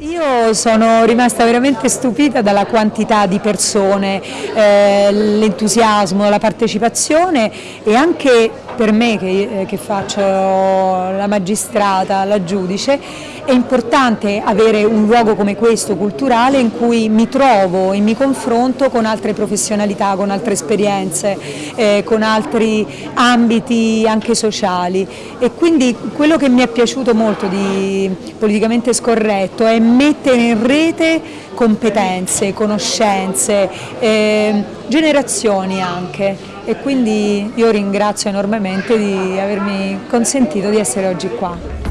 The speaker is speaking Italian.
io sono rimasta veramente stupita dalla quantità di persone, eh, l'entusiasmo, la partecipazione e anche per me che, che faccio la magistrata, la giudice, è importante avere un luogo come questo culturale in cui mi trovo e mi confronto con altre professionalità, con altre esperienze, eh, con altri ambiti anche sociali. E quindi quello che mi è piaciuto molto di Politicamente Scorretto è mettere in rete competenze, conoscenze, eh, generazioni anche e quindi io ringrazio enormemente di avermi consentito di essere oggi qua.